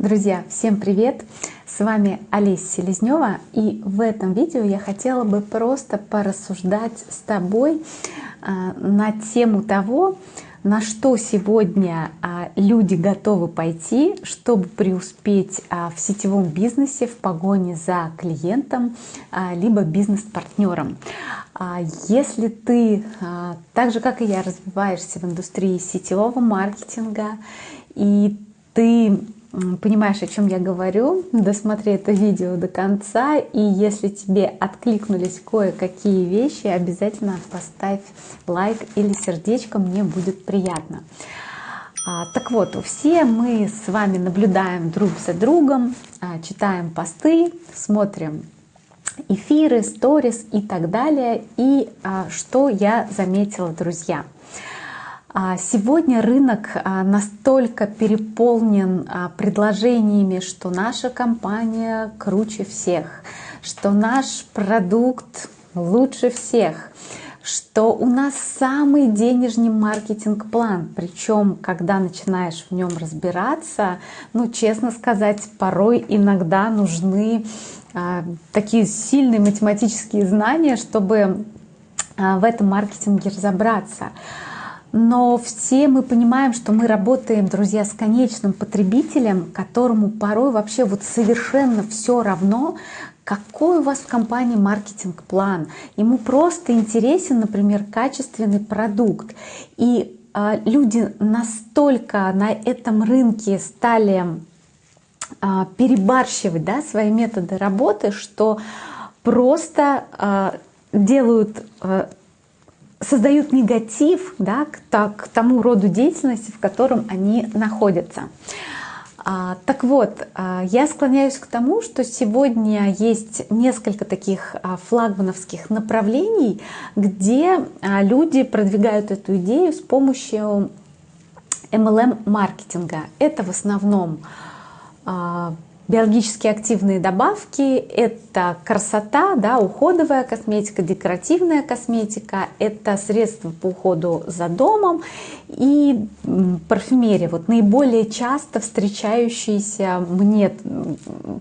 Друзья, всем привет! С вами Олеся Селезнева и в этом видео я хотела бы просто порассуждать с тобой а, на тему того, на что сегодня а, люди готовы пойти, чтобы преуспеть а, в сетевом бизнесе в погоне за клиентом либо бизнес-партнером. Если ты, так же как и я, развиваешься в индустрии сетевого маркетинга, и ты понимаешь, о чем я говорю, досмотри это видео до конца. И если тебе откликнулись кое-какие вещи, обязательно поставь лайк или сердечко, мне будет приятно. А, так вот, все мы с вами наблюдаем друг за другом, а, читаем посты, смотрим эфиры, сторис и так далее. И а, что я заметила, друзья – сегодня рынок а, настолько переполнен а, предложениями, что наша компания круче всех, что наш продукт лучше всех, что у нас самый денежный маркетинг-план. Причем, когда начинаешь в нем разбираться, ну, честно сказать, порой иногда нужны такие сильные математические знания, чтобы в этом маркетинге разобраться но все мы понимаем, что мы работаем, друзья, с конечным потребителем, которому порой вообще вот совершенно все равно, какой у вас в компании маркетинг-план. Ему просто интересен, например, качественный продукт. И э, люди настолько на этом рынке стали э, перебарщивать да, свои методы работы, что просто э, делают создают негатив да, к, так, к тому роду деятельности, в котором они находятся. А, так вот, а, я склоняюсь к тому, что сегодня есть несколько таких а, флагмановских направлений, где а, люди продвигают эту идею с помощью MLM-маркетинга. Это в основном а, Биологически активные добавки – это красота, да, уходовая косметика, декоративная косметика, это средства по уходу за домом и парфюмерия. Вот наиболее часто встречающиеся мне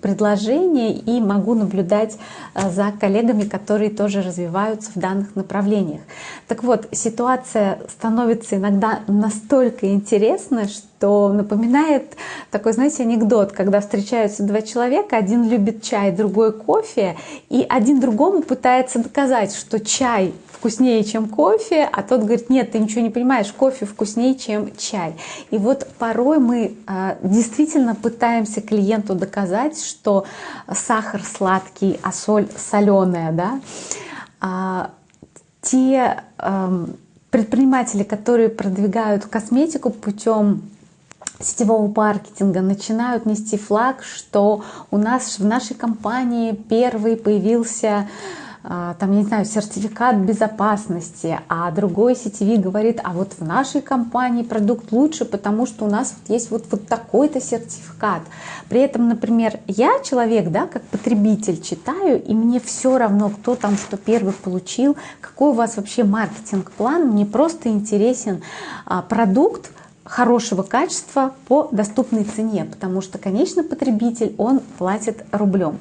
предложения и могу наблюдать э, за коллегами, которые тоже развиваются в данных направлениях. Так вот, ситуация становится иногда настолько интересной, что что напоминает такой, знаете, анекдот, когда встречаются два человека, один любит чай, другой кофе, и один другому пытается доказать, что чай вкуснее, чем кофе, а тот говорит, нет, ты ничего не понимаешь, кофе вкуснее, чем чай. И вот порой мы э, действительно пытаемся клиенту доказать, что сахар сладкий, а соль соленая, да. А, те э, предприниматели, которые продвигают косметику путем сетевого маркетинга начинают нести флаг, что у нас в нашей компании первый появился а, там, я не знаю, сертификат безопасности, а другой сетевик говорит, а вот в нашей компании продукт лучше, потому что у нас вот есть вот, вот такой-то сертификат. При этом, например, я человек, да, как потребитель читаю, и мне все равно, кто там что первый получил, какой у вас вообще маркетинг-план, мне просто интересен а, продукт, хорошего качества по доступной цене, потому что конечный потребитель, он платит рублем.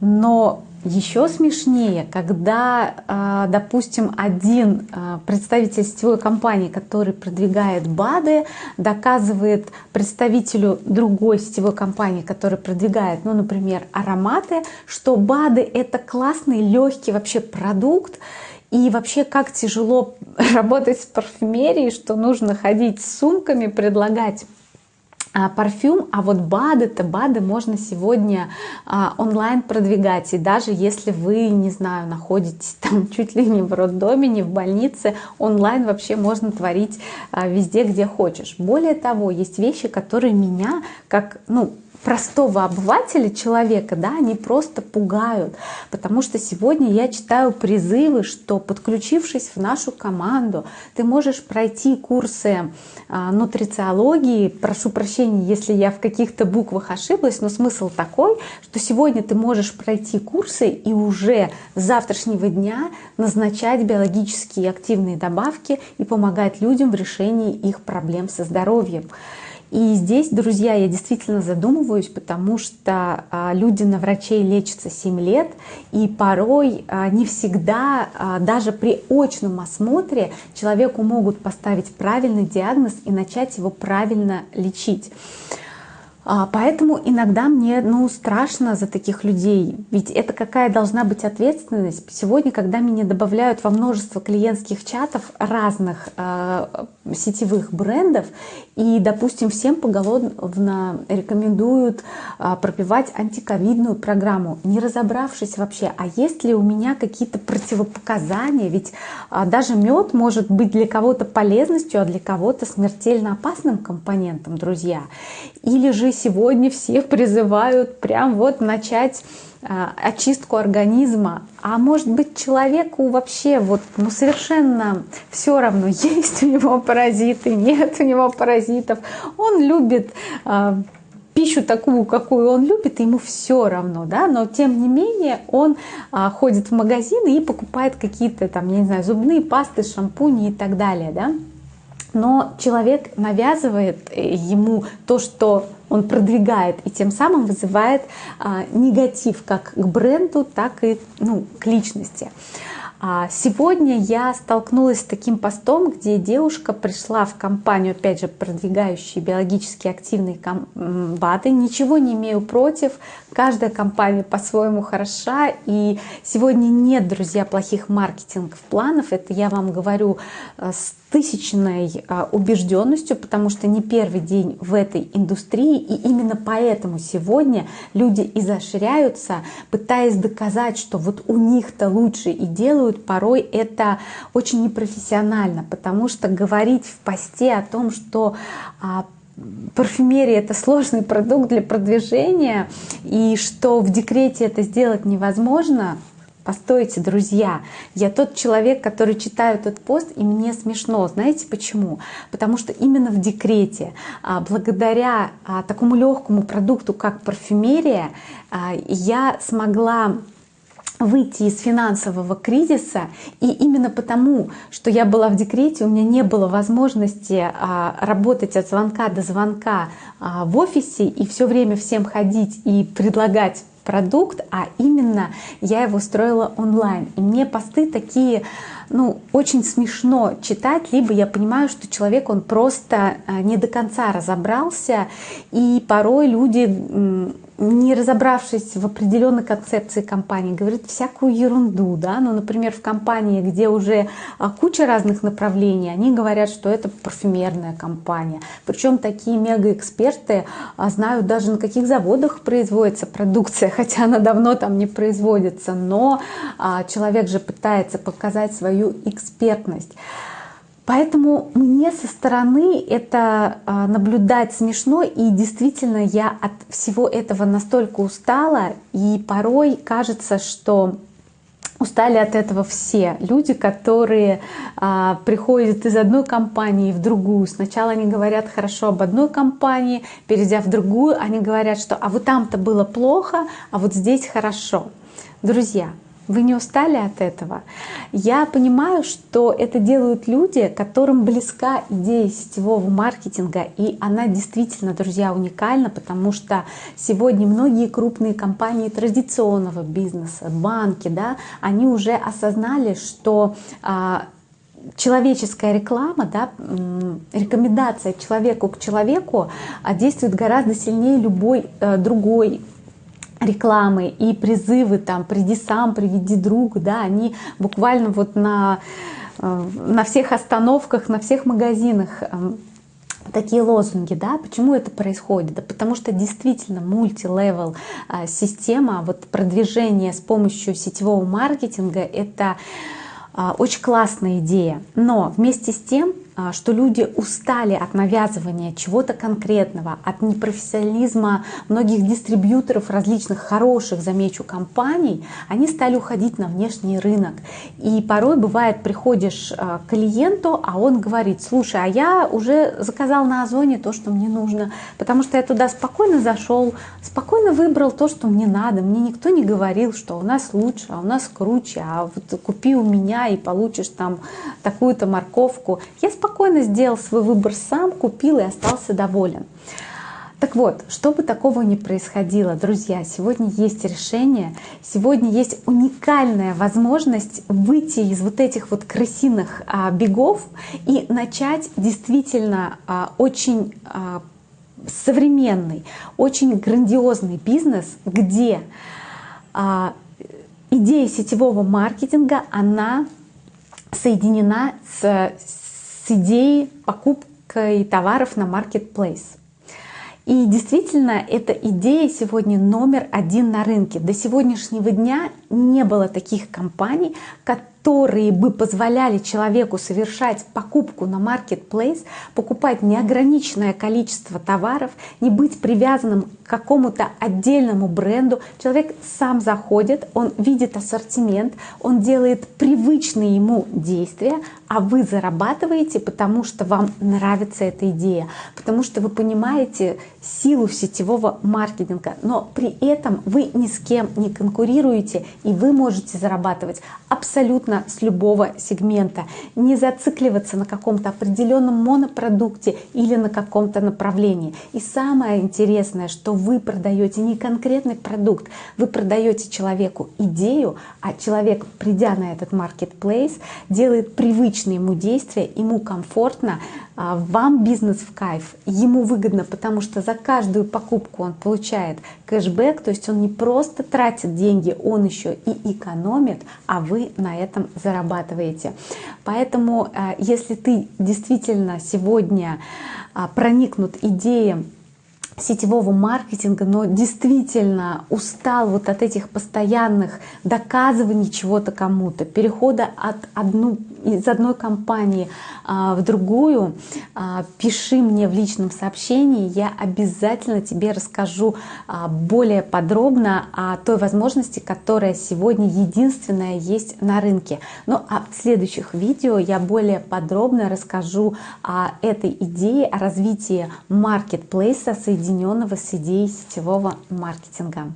Но еще смешнее, когда, а, допустим, один а, представитель сетевой компании, который продвигает БАДы, доказывает представителю другой сетевой компании, который продвигает, ну, например, ароматы, что БАДы — это классный, легкий вообще продукт, и вообще, как тяжело работать с парфюмерией, что нужно ходить с сумками, предлагать а, парфюм, а вот БАДы-то, БАДы можно сегодня а, онлайн продвигать, и даже если вы, не знаю, находитесь там чуть ли не в роддоме, не в больнице, онлайн вообще можно творить а, везде, где хочешь. Более того, есть вещи, которые меня, как, ну, простого обывателя, человека, да, они просто пугают. Потому что сегодня я читаю призывы, что подключившись в нашу команду, ты можешь пройти курсы а, нутрициологии. Прошу прощения, если я в каких-то буквах ошиблась, но смысл такой, что сегодня ты можешь пройти курсы и уже с завтрашнего дня назначать биологически активные добавки и помогать людям в решении их проблем со здоровьем. И здесь, друзья, я действительно задумываюсь, потому что а, люди на врачей лечатся 7 лет, и порой а, не всегда, а, даже при очном осмотре, человеку могут поставить правильный диагноз и начать его правильно лечить. А, поэтому иногда мне ну, страшно за таких людей, ведь это какая должна быть ответственность. Сегодня, когда меня добавляют во множество клиентских чатов разных э, сетевых брендов, и, допустим, всем поголовно рекомендуют э, пропивать антиковидную программу, не разобравшись вообще, а есть ли у меня какие-то противопоказания, ведь э, даже мед может быть для кого-то полезностью, а для кого-то смертельно опасным компонентом, друзья. Или же сегодня все призывают прям вот начать а, очистку организма, а может быть человеку вообще вот ну совершенно все равно, есть у него паразиты, нет у него паразитов, он любит э, пищу такую, какую он любит, ему все равно, да, но тем не менее он а, ходит в магазины и покупает какие-то там, я не знаю, зубные пасты, шампуни и так далее, да, но человек навязывает э, ему то, что он продвигает и тем самым вызывает а, негатив как к бренду, так и ну, к личности. А сегодня я столкнулась с таким постом, где девушка пришла в компанию, опять же, продвигающие биологически активные БАДы. Ничего не имею против, каждая компания по-своему хороша. И сегодня нет, друзья, плохих маркетинговых планов. Это я вам говорю э, с тысячной а, убежденностью, потому что не первый день в этой индустрии, и именно поэтому сегодня люди изощряются, пытаясь доказать, что вот у них-то лучше и делают, порой это очень непрофессионально, потому что говорить в посте о том, что а, парфюмерия это сложный продукт для продвижения, и что в декрете это сделать невозможно, Постойте, друзья, я тот человек, который читаю этот пост, и мне смешно. Знаете почему? Потому что именно в декрете, а, благодаря а, такому легкому продукту, как парфюмерия, я смогла выйти из финансового кризиса. И именно потому, что я была в декрете, у меня не было возможности работать от звонка до звонка в офисе и все время всем ходить и предлагать продукт, а именно я его строила онлайн. И мне посты такие, ну, очень смешно читать, либо я понимаю, что человек, он просто э, не до конца разобрался, и порой люди не разобравшись в определенной концепции компании, говорит всякую ерунду, да, ну, например, в компании, где уже а, куча разных направлений, они говорят, что это парфюмерная компания, причем такие мегаэксперты а, знают даже на каких заводах производится продукция, хотя она давно там не производится, но а, человек же пытается показать свою экспертность. Поэтому мне со стороны это а, наблюдать смешно, и действительно я от всего этого настолько устала, и порой кажется, что устали от этого все люди, которые а, приходят из одной компании в другую. Сначала они говорят хорошо об одной компании, перейдя в другую, они говорят, что а вот там-то было плохо, а вот здесь хорошо. Друзья, вы не устали от этого? Я понимаю, что это делают люди, которым близка идея сетевого маркетинга, и она действительно, друзья, уникальна, потому что сегодня многие крупные компании традиционного бизнеса, банки, да, они уже осознали, что а, человеческая реклама, да, рекомендация человеку к человеку а, действует гораздо сильнее любой э, другой рекламы и призывы там «приди сам, приведи друг», да, они буквально вот на, э, на всех остановках, на всех магазинах эм, такие лозунги, да, почему это происходит? Да потому что действительно мультилевел э, система, вот продвижение с помощью сетевого маркетинга, это э, очень классная идея, но вместе с тем а, что люди устали от навязывания чего-то конкретного, от непрофессионализма многих дистрибьюторов различных хороших, замечу, компаний, они стали уходить на внешний рынок. И порой бывает, приходишь а, к клиенту, а он говорит, слушай, а я уже заказал на Озоне то, что мне нужно, потому что я туда спокойно зашел, спокойно выбрал то, что мне надо. Мне никто не говорил, что у нас лучше, а у нас круче, а вот купи у меня и получишь там такую-то морковку. Я спокойно сделал свой выбор сам, купил и остался доволен. Так вот, чтобы такого не происходило, друзья, сегодня есть решение, сегодня есть уникальная возможность выйти из вот этих вот крысиных а, бегов и начать действительно а, очень а, современный, очень грандиозный бизнес, где а, идея сетевого маркетинга, она соединена с, с идеей покупкой товаров на marketplace. И действительно, эта идея сегодня номер один на рынке. До сегодняшнего дня не было таких компаний, которые которые бы позволяли человеку совершать покупку на marketplace, покупать неограниченное количество товаров, не быть привязанным к какому-то отдельному бренду. Человек сам заходит, он видит ассортимент, он делает привычные ему действия, а вы зарабатываете, потому что вам нравится эта идея, потому что вы понимаете силу сетевого маркетинга, но при этом вы ни с кем не конкурируете, и вы можете зарабатывать абсолютно с любого сегмента. Не зацикливаться на каком-то определенном монопродукте или на каком-то направлении. И самое интересное, что вы продаете не конкретный продукт, вы продаете человеку идею, а человек, придя на этот marketplace, делает привычные ему действия, ему комфортно, а, вам бизнес в кайф, ему выгодно, потому что за каждую покупку он получает кэшбэк, то есть он не просто тратит деньги, он еще и экономит, а вы на этом зарабатываете. Поэтому, а, если ты действительно сегодня а, проникнут идеей сетевого маркетинга, но действительно устал вот от этих постоянных доказываний чего-то кому-то, перехода от одну, из одной компании а, в другую, а, пиши мне в личном сообщении, я обязательно тебе расскажу а, более подробно о той возможности, которая сегодня единственная есть на рынке. Ну а в следующих видео я более подробно расскажу о этой идее, о развитии маркетплейса, соединенного с идеей сетевого маркетинга.